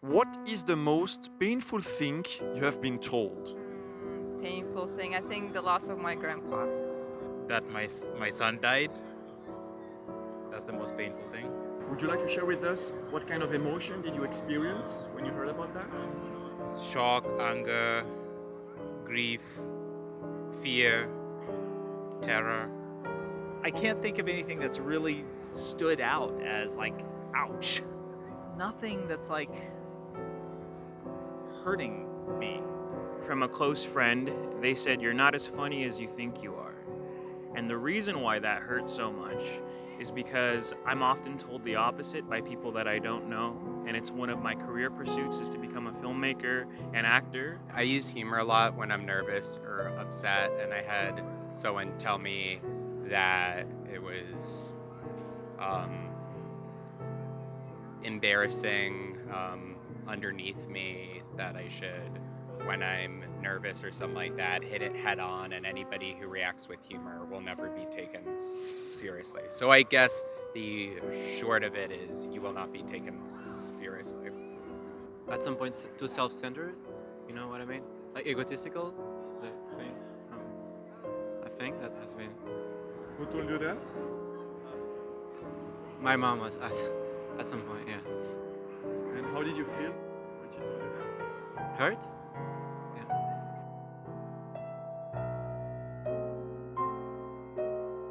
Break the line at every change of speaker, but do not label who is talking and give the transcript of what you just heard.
What is the most painful thing you have been told?
painful thing. I think the loss of my grandpa.
that my, my son died. That's the most painful thing.
Would you like to share with us what kind of emotion did you experience when you heard about that?
Shock, anger, grief, fear, terror.
I can't think of anything that's really stood out as like, ouch. Nothing that's like hurting me.
From a close friend, they said, You're not as funny as you think you are. And the reason why that hurt so much is because I'm often told the opposite by people that I don't know. And it's one of my career pursuits is to become a filmmaker and actor.
I use humor a lot when I'm nervous or upset, and I had someone tell me that it was um, embarrassing um, underneath me that I should, when I'm nervous or something like that, hit it head on, and anybody who reacts with humor will never be taken seriously. So I guess the short of it is you will not be taken seriously.
at some point too self-centered. You know what I mean? Like egotistical. The thing. Um, I think that has been.
Who told you that?
My mom was at, at some point. Yeah.
How did you feel when she told you that?
Hurt?